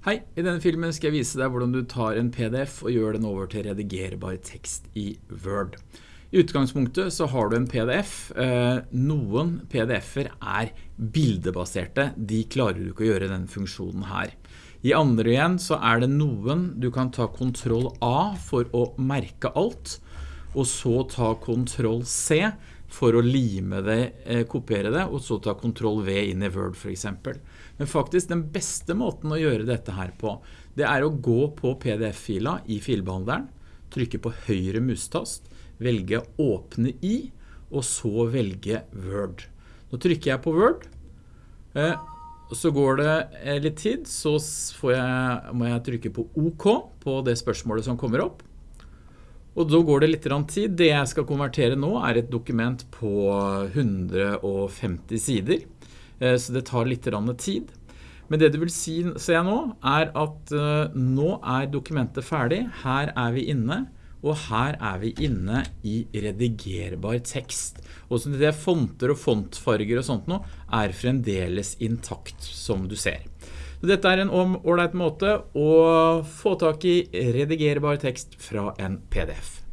Hei, i denne filmen skal jeg vise deg hvordan du tar en PDF og gjør den over til redigerbar tekst i Word. I utgangspunktet så har du en PDF. Eh, noen PDF-er er bildebaserte. De klarer du ikke å gjøre den funksjonen her. I andre igjen så er det noen du kan ta Ctrl A for å merke alt, og så ta Ctrl C for å lime det, eh, kopiere det, og så ta Ctrl V inn i Word for eksempel. Men faktisk den beste måten å gjøre dette her på, det er å gå på PDF-fila i filbehandleren, trykke på høyre mustast, velge åpne i, og så velge Word. Nå trykker jeg på Word, eh, så går det eh, litt tid, så jeg, må jeg trykke på OK på det spørsmålet som kommer opp. Og da går det litt tid. Det jeg skal konvertere nå er et dokument på 150 sider. Eh, så det tar litt tid. Men det du vil si, se nå, er at uh, nå er dokumentet ferdig. Her er vi inne, og her er vi inne i redigerbar tekst. Og så det fonter og fontfarger og sånt nå er fremdeles intakt, som du ser. Dette er en ordentlig måte å få tak i redigerbar tekst fra en PDF.